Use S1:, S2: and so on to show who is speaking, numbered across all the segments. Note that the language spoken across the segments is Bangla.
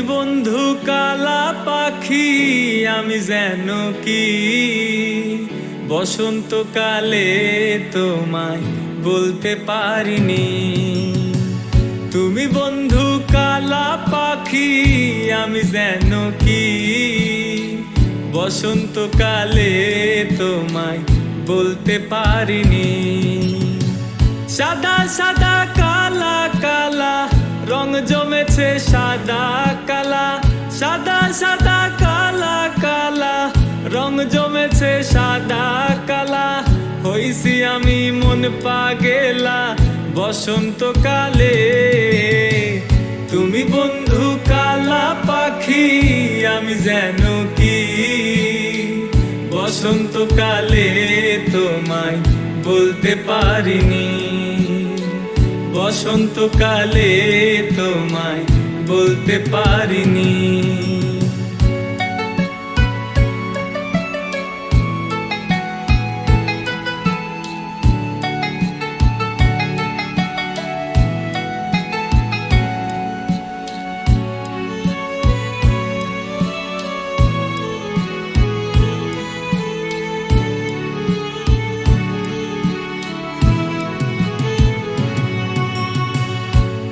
S1: বন্ধু কালা পাখি, আমি যেন কি? বসন্তকালে তোমায় বলতে পারিনি। তুমি বন্ধু কালা পাখি, আমি যেন কি? বসন্তকালে তোমায় বলতে পারিনি। সাদা সাদা কালা জমেছে সাদা কালা, সাদা সাদা, কালা কালা। রং জমেছে সাদা, কালা। হইছি আমি মন পাগেলা বসন্তকালে তুমি বন্ধু কালা পাখি, আমি যেন কি? বসন্তকালে তোমায় বলতে পারিনি। বসন্তকালে তোমায় বলতে পারিনি।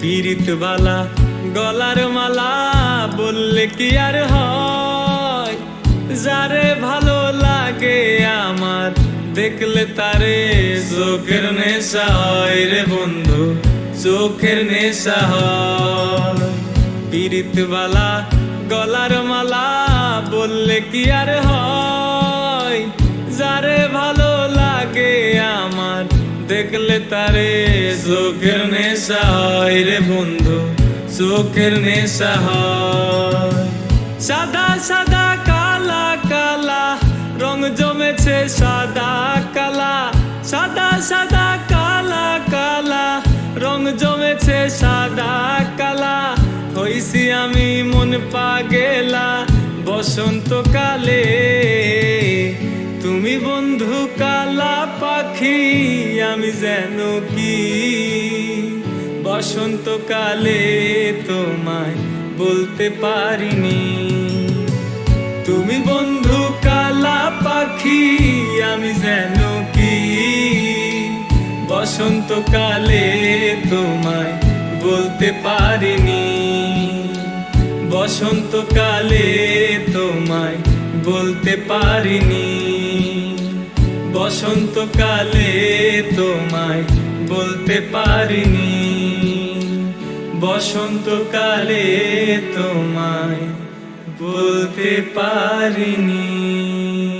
S1: পীড়িতবালা, গলার মালা বললে কি আর হয়? যারে ভালো লাগে আমার, দেখলে তারে চোখের নেশা হয় রে বন্ধু, চোখের নেশা হয়। পীড়িতবালা, গলার মালা বললে কি আর হয়? দেখলে তারে চোখের নেশা হয় রে বন্ধু, চোখের নেশা সাদা সাদা, কালা কালা, রং জমেছে সাদা, কালা। সাদা সাদা, কালা কালা, রং জমেছে সাদা, কালা। হইছি আমি মন পা পাগেলা, বসন্তকালে আমি যেন কি? বসন্তকালে তোমায় বলতে পারিনি। তুমি বন্ধু কালা পাখি, আমি যেন কি? বসন্তকালে তোমায় বলতে পারিনি। বসন্তকালে তোমায় বলতে পারিনি। বসন্তকালে তোমায় বলতে পারিনি। বসন্তকালে তোমায় বলতে পারিনি।